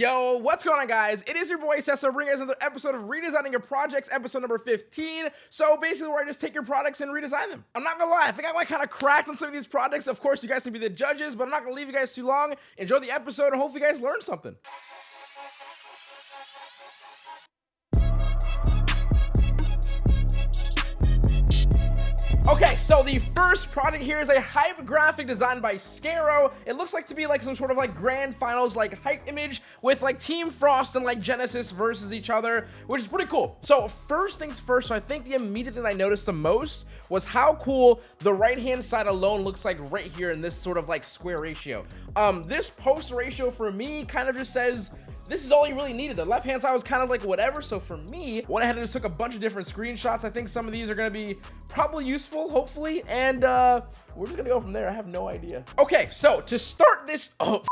Yo, what's going on guys? It is your boy Cessa bringing another episode of Redesigning Your Projects, episode number 15. So basically where I just take your products and redesign them. I'm not gonna lie, I think I might kind of cracked on some of these projects. Of course, you guys can be the judges, but I'm not gonna leave you guys too long. Enjoy the episode and hopefully you guys learn something. Okay, so the first product here is a hype graphic designed by Scaro. It looks like to be like some sort of like grand finals like hype image with like Team Frost and like Genesis versus each other, which is pretty cool. So first things first, so I think the immediate thing I noticed the most was how cool the right hand side alone looks like right here in this sort of like square ratio. Um, this post ratio for me kind of just says this is all you really needed. The left hand side was kind of like whatever. So for me, went ahead and just took a bunch of different screenshots. I think some of these are going to be probably useful, hopefully. And uh, we're just going to go from there. I have no idea. Okay, so to start this... Oh,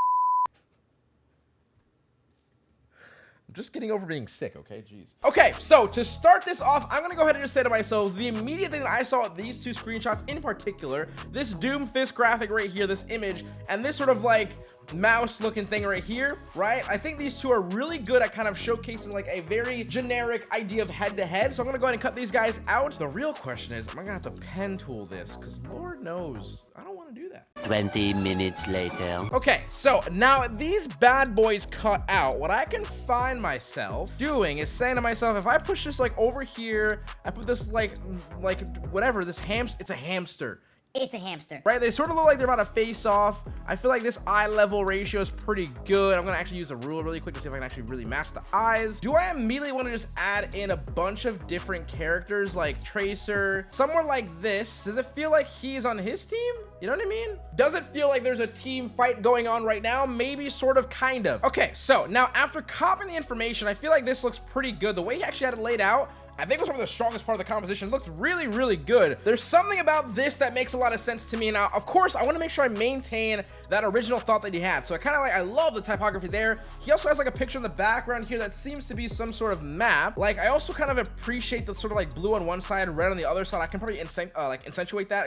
I'm just getting over being sick, okay? Jeez. Okay, so to start this off, I'm gonna go ahead and just say to myself, the immediate thing that I saw these two screenshots in particular, this Doomfist graphic right here, this image, and this sort of like mouse looking thing right here right? I think these two are really good at kind of showcasing like a very generic idea of head to head so i'm gonna go ahead and cut these guys out. The real question is am i gonna have to pen tool this? Because lord knows i don't want to do that. 20 minutes later. Okay so now these bad boys cut out. What i can find myself doing is saying to myself if i push this like over here i put this like like whatever this hamster it's a hamster it's a hamster. Right? They sort of look like they're about to face off. I feel like this eye level ratio is pretty good. I'm going to actually use a ruler really quick to see if I can actually really match the eyes. Do I immediately want to just add in a bunch of different characters like Tracer? Somewhere like this. Does it feel like he's on his team? You know what I mean? Does it feel like there's a team fight going on right now? Maybe, sort of, kind of. Okay, so now after copying the information, I feel like this looks pretty good. The way he actually had it laid out, I think was of the strongest part of the composition. It looks really, really good. There's something about this that makes a lot of sense to me. Now, of course, I want to make sure I maintain that original thought that he had. So I kind of like, I love the typography there. He also has like a picture in the background here that seems to be some sort of map. Like, I also kind of appreciate the sort of like blue on one side, red on the other side. I can probably uh, like accentuate that.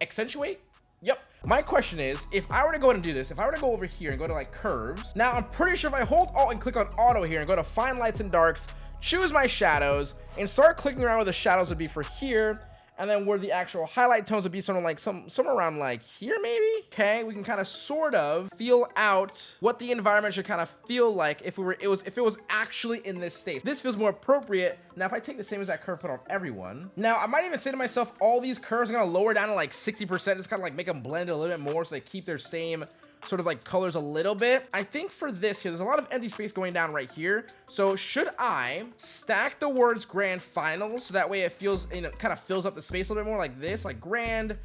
Accentuate? Yep. My question is, if I were to go ahead and do this, if I were to go over here and go to like curves, now I'm pretty sure if I hold alt and click on auto here and go to fine lights and darks, choose my shadows and start clicking around where the shadows would be for here and then where the actual highlight tones would be something like some somewhere around like here maybe? Okay we can kind of sort of feel out what the environment should kind of feel like if we were it was if it was actually in this state. This feels more appropriate. Now if i take the same as that curve put on everyone now i might even say to myself all these curves are to lower down to like 60 percent just kind of like make them blend a little bit more so they keep their same sort of like colors a little bit. I think for this here there's a lot of empty space going down right here. So should i stack the words grand finals so that way it feels you know kind of fills up the space a little bit more like this like grand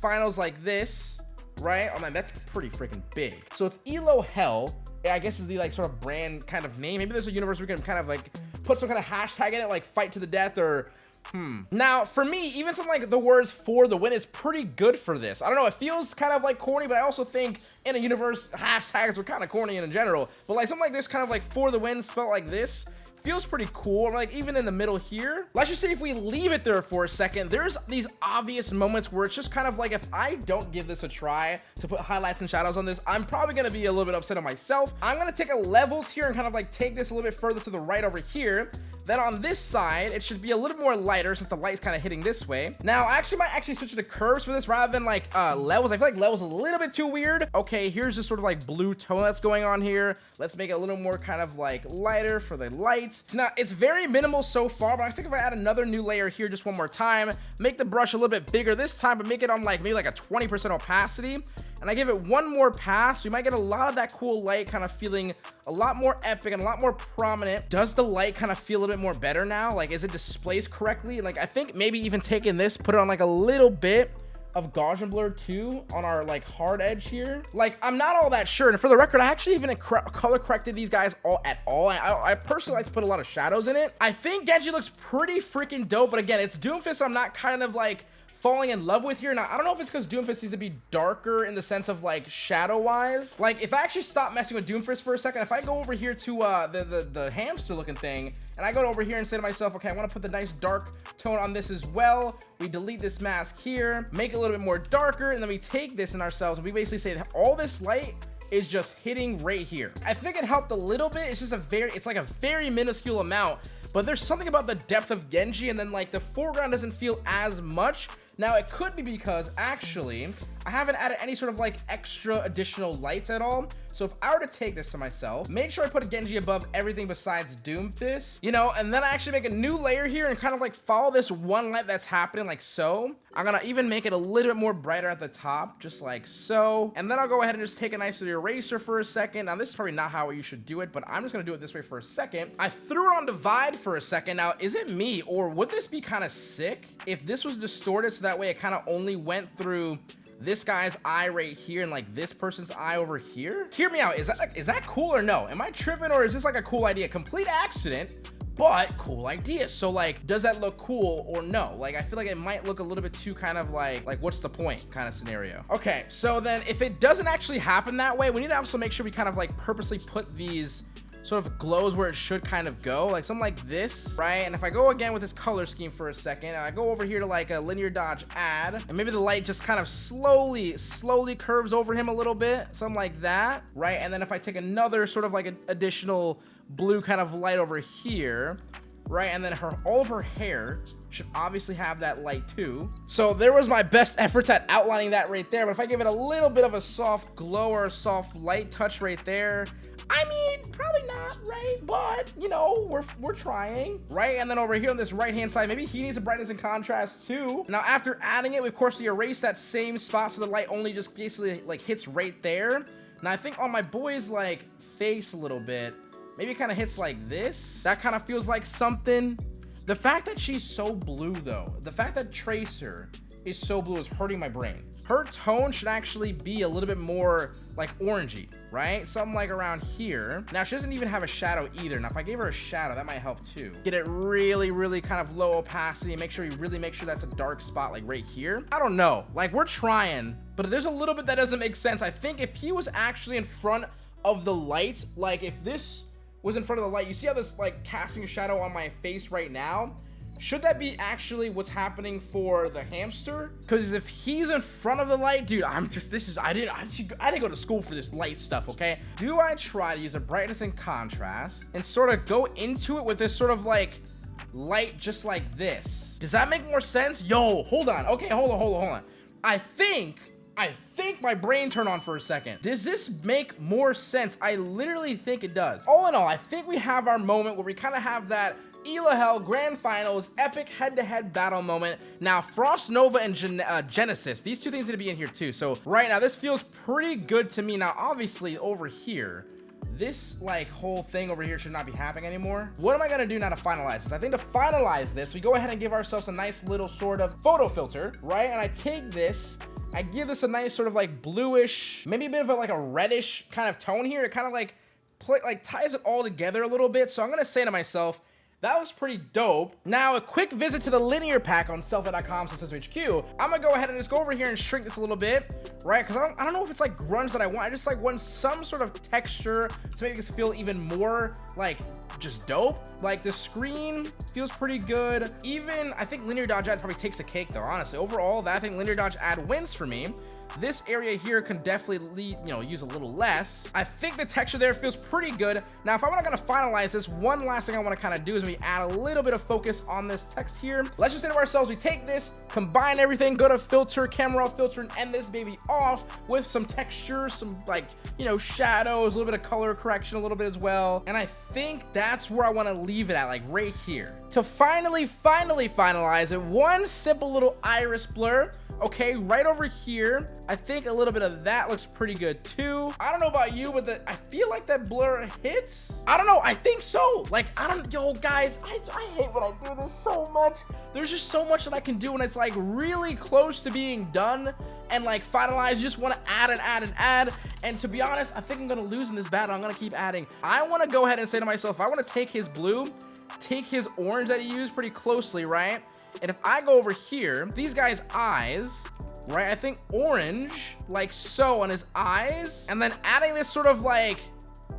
finals like this right? Oh man that's pretty freaking big. So it's elo hell. I guess is the like sort of brand kind of name. Maybe there's a universe we can kind of like put some kind of hashtag in it like fight to the death or Hmm. Now, for me, even something like the words for the win is pretty good for this. I don't know, it feels kind of like corny, but I also think in the universe, hashtags are kind of corny in general. But like something like this, kind of like for the win spelled like this, feels pretty cool like even in the middle here. Let's just say if we leave it there for a second there's these obvious moments where it's just kind of like if i don't give this a try to put highlights and shadows on this i'm probably going to be a little bit upset at myself. I'm going to take a levels here and kind of like take this a little bit further to the right over here. Then on this side it should be a little more lighter since the light's kind of hitting this way. Now i actually might actually switch to curves for this rather than like uh levels. I feel like levels a little bit too weird. Okay here's this sort of like blue tone that's going on here. Let's make it a little more kind of like lighter for the lights so now it's very minimal so far, but I think if I add another new layer here just one more time, make the brush a little bit bigger this time, but make it on like maybe like a 20% opacity, and I give it one more pass, we might get a lot of that cool light kind of feeling a lot more epic and a lot more prominent. Does the light kind of feel a little bit more better now? Like, is it displaced correctly? Like, I think maybe even taking this, put it on like a little bit, of Gaussian blur too on our like hard edge here. Like I'm not all that sure. And for the record, I actually even color corrected these guys all at all. I, I, personally like to put a lot of shadows in it. I think Genji looks pretty freaking dope, but again, it's Doomfist. I'm not kind of like falling in love with here. Now, I don't know if it's because Doomfist needs to be darker in the sense of like shadow wise. Like if I actually stop messing with Doomfist for a second, if I go over here to uh, the, the, the hamster looking thing and I go over here and say to myself, okay, I want to put the nice dark tone on this as well. We delete this mask here, make it a little bit more darker. And then we take this in ourselves and we basically say that all this light is just hitting right here. I think it helped a little bit. It's just a very, it's like a very minuscule amount, but there's something about the depth of Genji and then like the foreground doesn't feel as much. Now it could be because actually I haven't added any sort of like extra additional lights at all. So if I were to take this to myself, make sure I put a Genji above everything besides Doomfist, you know, and then I actually make a new layer here and kind of like follow this one light that's happening like so. I'm gonna even make it a little bit more brighter at the top, just like so. And then I'll go ahead and just take a nice little eraser for a second. Now this is probably not how you should do it, but I'm just gonna do it this way for a second. I threw it on divide for a second. Now, is it me or would this be kind of sick if this was distorted so that way it kind of only went through this guy's eye right here and like this person's eye over here? Hear me out. Is that is that cool or no? Am i tripping or is this like a cool idea? Complete accident but cool idea. So like does that look cool or no? Like i feel like it might look a little bit too kind of like like what's the point kind of scenario. Okay so then if it doesn't actually happen that way we need to also make sure we kind of like purposely put these sort of glows where it should kind of go. Like something like this right? And if i go again with this color scheme for a second i go over here to like a linear dodge add and maybe the light just kind of slowly slowly curves over him a little bit something like that right? And then if i take another sort of like an additional blue kind of light over here right and then her all of her hair should obviously have that light too so there was my best efforts at outlining that right there but if i give it a little bit of a soft glow or a soft light touch right there I mean, probably not, right? But, you know, we're, we're trying, right? And then over here on this right-hand side, maybe he needs a brightness and contrast too. Now, after adding it, we, of course, we erase that same spot so the light only just basically, like, hits right there. Now, I think on my boy's, like, face a little bit, maybe it kind of hits like this. That kind of feels like something. The fact that she's so blue, though, the fact that Tracer is so blue is hurting my brain. Her tone should actually be a little bit more like orangey right? Something like around here. Now she doesn't even have a shadow either. Now if i gave her a shadow that might help too. Get it really really kind of low opacity and make sure you really make sure that's a dark spot like right here. I don't know. Like we're trying but there's a little bit that doesn't make sense. I think if he was actually in front of the light like if this was in front of the light you see how this like casting a shadow on my face right now should that be actually what's happening for the hamster? Because if he's in front of the light, dude, I'm just, this is, I didn't, I, I didn't go to school for this light stuff, okay? Do I try to use a brightness and contrast and sort of go into it with this sort of like light just like this? Does that make more sense? Yo, hold on. Okay, hold on, hold on, hold on. I think I think my brain turned on for a second. Does this make more sense? I literally think it does. All in all, I think we have our moment where we kind of have that Elo Hell Grand Finals epic head-to-head -head battle moment. Now, Frost Nova and Gen uh, Genesis, these two things need to be in here too. So right now, this feels pretty good to me. Now, obviously, over here, this like whole thing over here should not be happening anymore. What am I gonna do now to finalize this? I think to finalize this, we go ahead and give ourselves a nice little sort of photo filter, right? And I take this, I give this a nice sort of like bluish, maybe a bit of a, like a reddish kind of tone here. It kind of like play, like ties it all together a little bit. So I'm gonna say to myself, that was pretty dope. Now, a quick visit to the linear pack on sellfy.com slash HQ. I'm gonna go ahead and just go over here and shrink this a little bit, right? Because I don't, I don't know if it's like grunge that I want. I just like want some sort of texture to make this feel even more like just dope. Like the screen feels pretty good. Even, I think linear dodge add probably takes the cake though, honestly. Overall, that I think linear dodge add wins for me. This area here can definitely lead, you know, use a little less. I think the texture there feels pretty good. Now, if I'm not gonna finalize this, one last thing I wanna kind of do is we add a little bit of focus on this text here. Let's just say to ourselves, we take this, combine everything, go to filter, camera filter, and end this baby off with some texture, some like, you know, shadows, a little bit of color correction, a little bit as well. And I think that's where I wanna leave it at, like right here. To finally, finally finalize it, one simple little iris blur okay right over here i think a little bit of that looks pretty good too. I don't know about you but the, i feel like that blur hits. I don't know i think so. Like i don't yo guys i, I hate when i do this so much. There's just so much that i can do when it's like really close to being done and like finalized. You just want to add and add and add and to be honest i think i'm gonna lose in this battle. I'm gonna keep adding. I want to go ahead and say to myself i want to take his blue take his orange that he used pretty closely right? And if I go over here, these guys' eyes, right? I think orange, like so on his eyes. And then adding this sort of like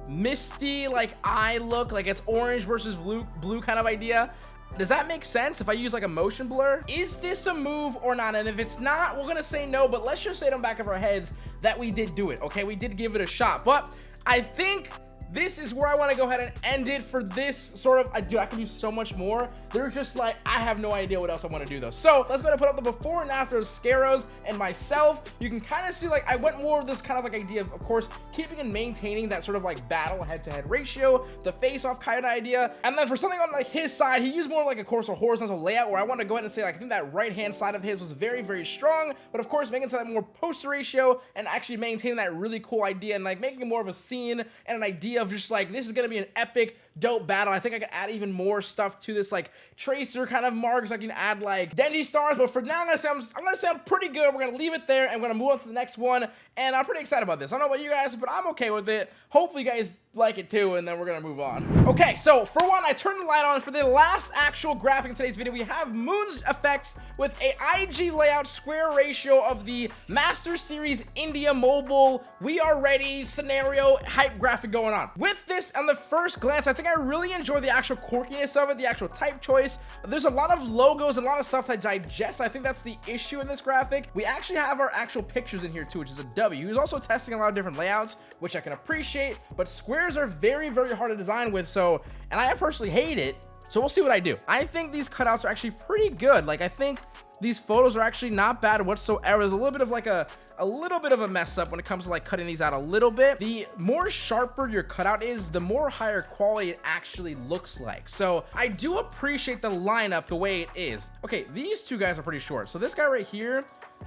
misty, like eye look, like it's orange versus blue, blue kind of idea. Does that make sense if I use like a motion blur? Is this a move or not? And if it's not, we're gonna say no, but let's just say it on back of our heads that we did do it, okay? We did give it a shot, but I think this is where I want to go ahead and end it for this sort of, I do, I can do so much more. There's just like, I have no idea what else I want to do though. So let's go ahead and put up the before and after of Scaros and myself. You can kind of see like, I went more of this kind of like idea of, of course, keeping and maintaining that sort of like battle head-to-head -head ratio, the face-off kind of idea. And then for something on like his side, he used more like a course of horizontal layout where I want to go ahead and say like, I think that right-hand side of his was very, very strong, but of course making it to that more poster ratio and actually maintaining that really cool idea and like making more of a scene and an idea of just like, this is going to be an epic dope battle. I think I could add even more stuff to this, like tracer kind of marks. I can add like Genji stars, but for now, I'm gonna say I'm, I'm gonna say I'm pretty good. We're gonna leave it there, and we're gonna move on to the next one. And I'm pretty excited about this. I don't know about you guys, but I'm okay with it. Hopefully, you guys like it too, and then we're gonna move on. Okay, so for one, I turned the light on for the last actual graphic in today's video. We have Moon's effects with a IG layout square ratio of the Master Series India Mobile. We are ready scenario hype graphic going on. With this, on the first glance, I think I really enjoy the actual quirkiness of it, the actual type choice. There's a lot of logos a lot of stuff to digest. I think that's the issue in this graphic. We actually have our actual pictures in here too, which is a W. He's also testing a lot of different layouts, which I can appreciate, but squares are very, very hard to design with. So, and I personally hate it. So we'll see what I do. I think these cutouts are actually pretty good. Like I think these photos are actually not bad whatsoever. There's a little bit of like a, a little bit of a mess up when it comes to like cutting these out a little bit. The more sharper your cutout is, the more higher quality it actually looks like. So I do appreciate the lineup the way it is. Okay, these two guys are pretty short. So this guy right here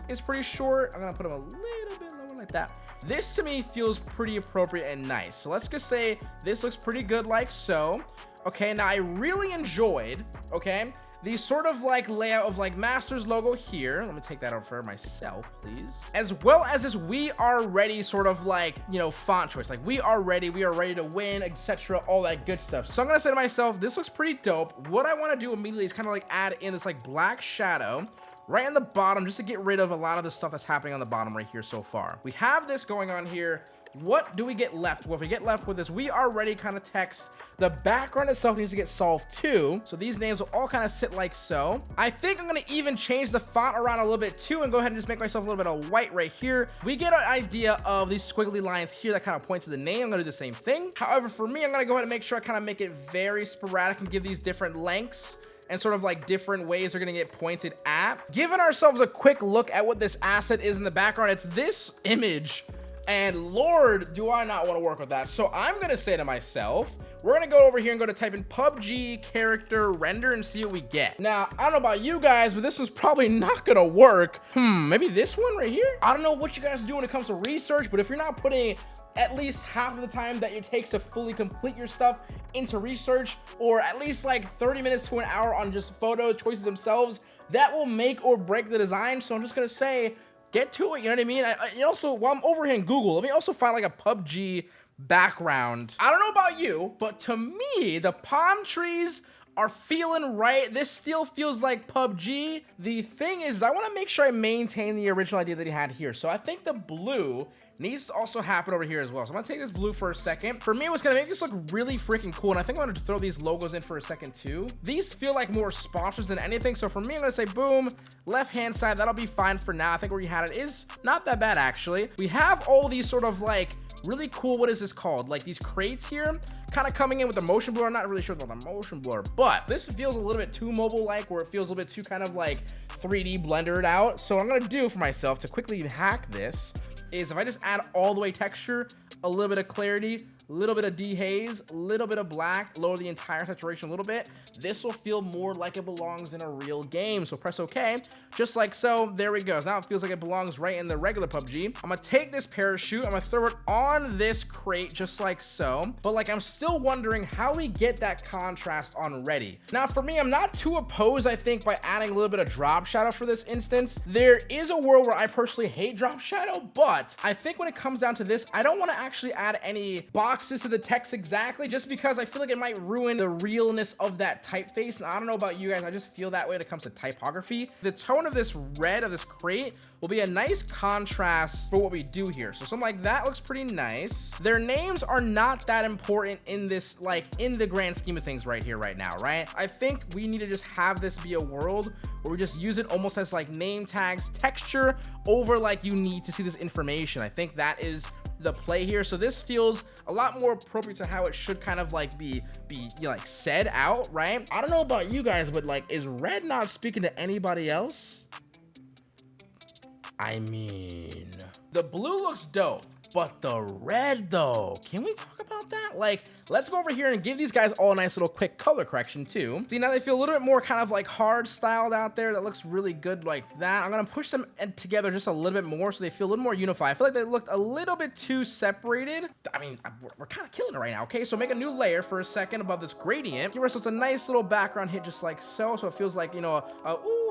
is pretty short. I'm gonna put him a little bit lower like that. This to me feels pretty appropriate and nice. So let's just say this looks pretty good like so. Okay, now I really enjoyed, okay, the sort of like layout of like Masters logo here. Let me take that out for myself, please. As well as this we are ready sort of like, you know, font choice. Like we are ready, we are ready to win, etc. All that good stuff. So I'm gonna say to myself, this looks pretty dope. What I want to do immediately is kind of like add in this like black shadow right in the bottom just to get rid of a lot of the stuff that's happening on the bottom right here so far. We have this going on here what do we get left? Well, if we get left with this, we already kind of text. The background itself needs to get solved too. So these names will all kind of sit like so. I think I'm going to even change the font around a little bit too and go ahead and just make myself a little bit of white right here. We get an idea of these squiggly lines here that kind of point to the name. I'm going to do the same thing. However, for me, I'm going to go ahead and make sure I kind of make it very sporadic and give these different lengths and sort of like different ways they're to get pointed at. Giving ourselves a quick look at what this asset is in the background, it's this image and Lord, do I not want to work with that. So I'm to say to myself, we're to go over here and go to type in PUBG character render and see what we get. Now, I don't know about you guys, but this is probably not to work. Hmm, maybe this one right here? I don't know what you guys do when it comes to research, but if you're not putting at least half of the time that it takes to fully complete your stuff into research or at least like 30 minutes to an hour on just photo choices themselves that will make or break the design so i'm just gonna say get to it. You know what I mean? I, I also, while I'm over here in Google, let me also find like a PUBG background. I don't know about you, but to me, the palm trees are feeling right. This still feels like PUBG. The thing is, I want to make sure I maintain the original idea that he had here. So I think the blue needs to also happen over here as well. So I'm gonna take this blue for a second. For me, what's gonna make this look really freaking cool, and I think I'm gonna throw these logos in for a second too. These feel like more sponsors than anything. So for me, I'm gonna say boom, left hand side, that'll be fine for now. I think where you had it is not that bad actually. We have all these sort of like really cool, what is this called? Like these crates here kind of coming in with the motion blur. I'm not really sure about the motion blur, but this feels a little bit too mobile-like where it feels a little bit too kind of like 3D blendered out. So I'm to do for myself to quickly hack this is if I just add all the way texture, a little bit of clarity, little bit of dehaze, a little bit of black, lower the entire saturation a little bit, this will feel more like it belongs in a real game. So press OK, just like so. There we go. Now it feels like it belongs right in the regular PUBG. I'm going to take this parachute. I'm going to throw it on this crate just like so. But like I'm still wondering how we get that contrast on ready. Now for me, I'm not too opposed, I think, by adding a little bit of drop shadow for this instance. There is a world where I personally hate drop shadow, but I think when it comes down to this, I don't want to actually add any box boxes to the text exactly just because I feel like it might ruin the realness of that typeface. And I don't know about you guys, I just feel that way when it comes to typography. The tone of this red of this crate will be a nice contrast for what we do here. So something like that looks pretty nice. Their names are not that important in this, like in the grand scheme of things right here, right now, right? I think we need to just have this be a world where we just use it almost as like name tags, texture over like you need to see this information. I think that is the play here. So this feels a lot more appropriate to how it should kind of like be be you know, like said out right? I don't know about you guys but like is red not speaking to anybody else? I mean the blue looks dope but the red though can we talk about that? Like let's go over here and give these guys all a nice little quick color correction too. See now they feel a little bit more kind of like hard styled out there. That looks really good like that. I'm gonna push them together just a little bit more so they feel a little more unified. I feel like they looked a little bit too separated. I mean we're, we're kind of killing it right now okay? So make a new layer for a second above this gradient. Give ourselves a nice little background hit just like so so it feels like you know a, a ooh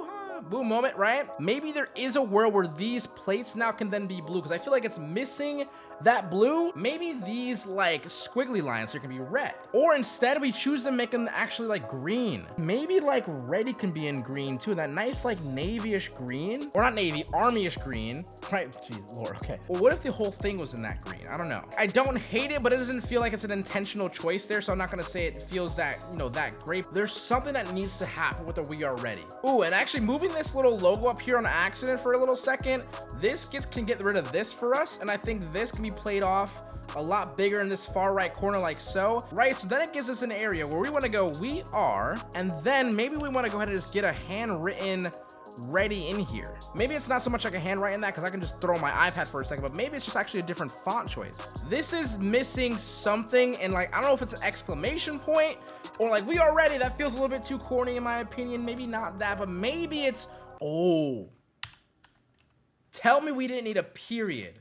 boom moment, right? Maybe there is a world where these plates now can then be blue because I feel like it's missing that blue. Maybe these like squiggly lines here can be red. Or instead we choose to make them actually like green. Maybe like ready can be in green too. That nice like navyish green or not navy, armyish green. Right, jeez, Lord, okay. Well, what if the whole thing was in that green? I don't know. I don't hate it, but it doesn't feel like it's an intentional choice there. So I'm not gonna say it feels that, you know, that great. There's something that needs to happen with the We Are Ready. Ooh, and actually moving this little logo up here on accident for a little second, this gets can get rid of this for us. And I think this can be played off a lot bigger in this far right corner like so. Right so then it gives us an area where we want to go we are and then maybe we want to go ahead and just get a handwritten ready in here. Maybe it's not so much like a handwriting that because i can just throw my ipad for a second but maybe it's just actually a different font choice. This is missing something and like i don't know if it's an exclamation point or like we are ready. That feels a little bit too corny in my opinion. Maybe not that but maybe it's oh. Tell me we didn't need a period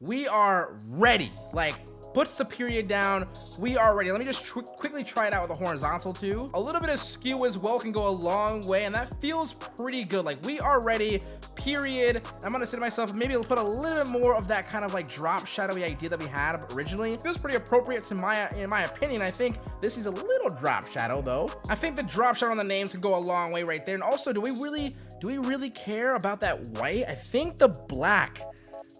we are ready. Like, puts the period down. We are ready. Let me just quickly try it out with a horizontal too. A little bit of skew as well can go a long way, and that feels pretty good. Like, we are ready, period. I'm gonna say to myself, maybe put a little bit more of that kind of like drop shadowy idea that we had originally. Feels pretty appropriate to my, in my opinion. I think this is a little drop shadow though. I think the drop shadow on the names can go a long way right there. And also, do we really, do we really care about that white? I think the black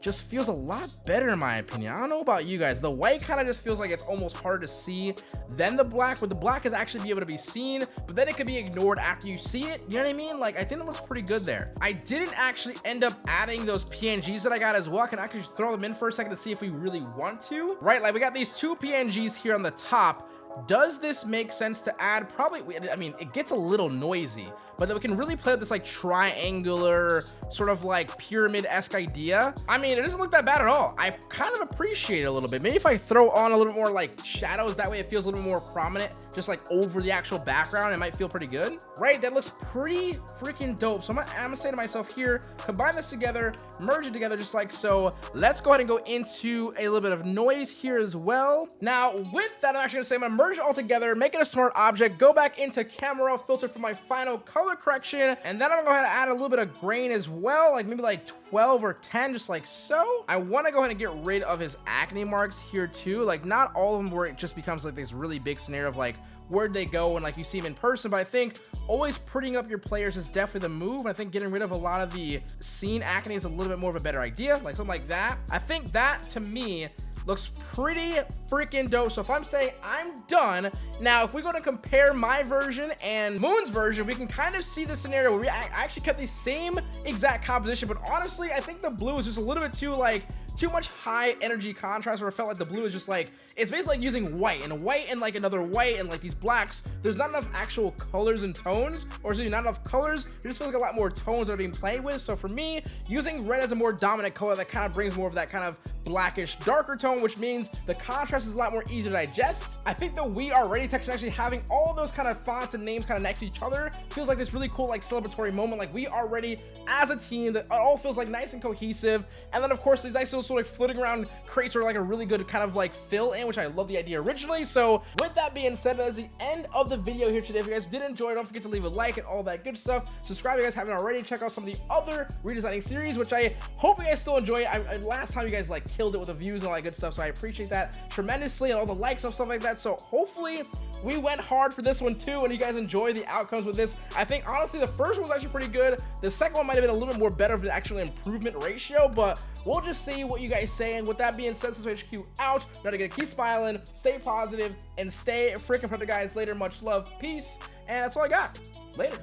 just feels a lot better in my opinion. I don't know about you guys. The white kind of just feels like it's almost harder to see than the black, but the black is actually be able to be seen, but then it could be ignored after you see it. You know what I mean? Like, I think it looks pretty good there. I didn't actually end up adding those PNGs that I got as well. Can I can actually throw them in for a second to see if we really want to, right? Like we got these two PNGs here on the top does this make sense to add? Probably, I mean, it gets a little noisy, but that we can really play with this like triangular sort of like pyramid-esque idea. I mean, it doesn't look that bad at all. I kind of appreciate it a little bit. Maybe if I throw on a little more like shadows, that way it feels a little more prominent, just like over the actual background, it might feel pretty good. Right, that looks pretty freaking dope. So I'm gonna, I'm gonna say to myself here, combine this together, merge it together just like so. Let's go ahead and go into a little bit of noise here as well. Now, with that, I'm actually gonna say I'm gonna merge it all together, make it a smart object, go back into camera filter for my final color correction, and then I'm gonna go ahead and add a little bit of grain as well, like maybe like 12 or 10, just like so. I wanna go ahead and get rid of his acne marks here too, like not all of them where it just becomes like this really big scenario of like, where'd they go and like you see them in person, but I think always prettying up your players is definitely the move. I think getting rid of a lot of the scene acne is a little bit more of a better idea, like something like that. I think that to me looks pretty freaking dope. So if I'm saying I'm done, now if we go to compare my version and Moon's version, we can kind of see the scenario where we actually kept the same exact composition, but honestly, I think the blue is just a little bit too like too much high energy contrast where it felt like the blue is just like it's basically like using white and white and like another white and like these blacks. There's not enough actual colors and tones or so not enough colors. It just feels like a lot more tones that are being played with. So for me using red as a more dominant color that kind of brings more of that kind of blackish darker tone which means the contrast is a lot more easy to digest. I think the we are ready text actually having all those kind of fonts and names kind of next to each other feels like this really cool like celebratory moment. Like we are ready as a team that all feels like nice and cohesive. And then of course these nice little sort of floating around crates are like a really good kind of like fill in, which I love the idea originally. So with that being said, that is the end of the video here today. If you guys did enjoy, don't forget to leave a like and all that good stuff. Subscribe if you guys haven't already. Check out some of the other redesigning series, which I hope you guys still enjoy. I, I, last time you guys like killed it with the views and all that good stuff, so I appreciate that tremendously and all the likes and stuff like that. So hopefully we went hard for this one too and you guys enjoy the outcomes with this. I think honestly the first one was actually pretty good. The second one might have been a little bit more better of an actual improvement ratio but we'll just see what you guys say. And with that being said since hq out now to get keep smiling stay positive and stay freaking productive guys. Later much love peace and that's all i got. Later